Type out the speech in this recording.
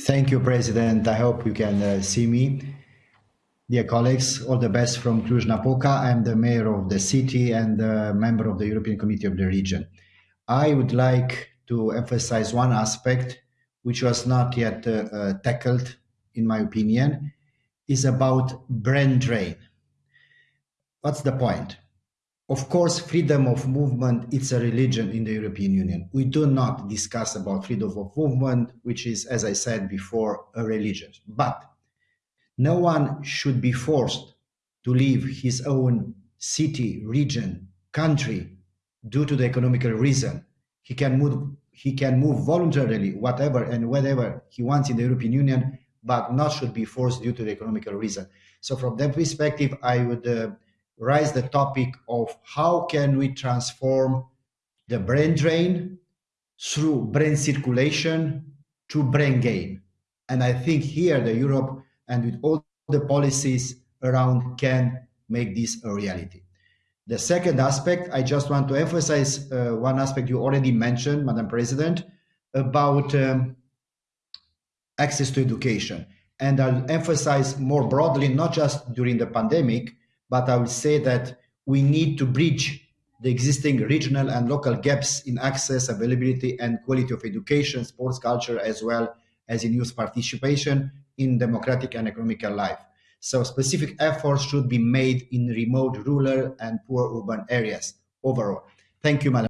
Thank you, President. I hope you can uh, see me. Dear colleagues, all the best from Cluj-Napoca. I'm the mayor of the city and a member of the European Committee of the Region. I would like to emphasize one aspect which was not yet uh, uh, tackled, in my opinion, is about brain drain. What's the point? Of course, freedom of movement, it's a religion in the European Union. We do not discuss about freedom of movement, which is, as I said before, a religion. But no one should be forced to leave his own city, region, country due to the economical reason. He can move he can move voluntarily whatever and whatever he wants in the European Union, but not should be forced due to the economical reason. So from that perspective, I would uh, raise the topic of how can we transform the brain drain through brain circulation to brain gain. And I think here the Europe and with all the policies around can make this a reality. The second aspect, I just want to emphasize uh, one aspect you already mentioned, Madam President, about um, access to education. And I'll emphasize more broadly, not just during the pandemic, but I will say that we need to bridge the existing regional and local gaps in access, availability, and quality of education, sports culture, as well as in youth participation in democratic and economical life. So specific efforts should be made in remote, rural, and poor urban areas overall. Thank you, Madam.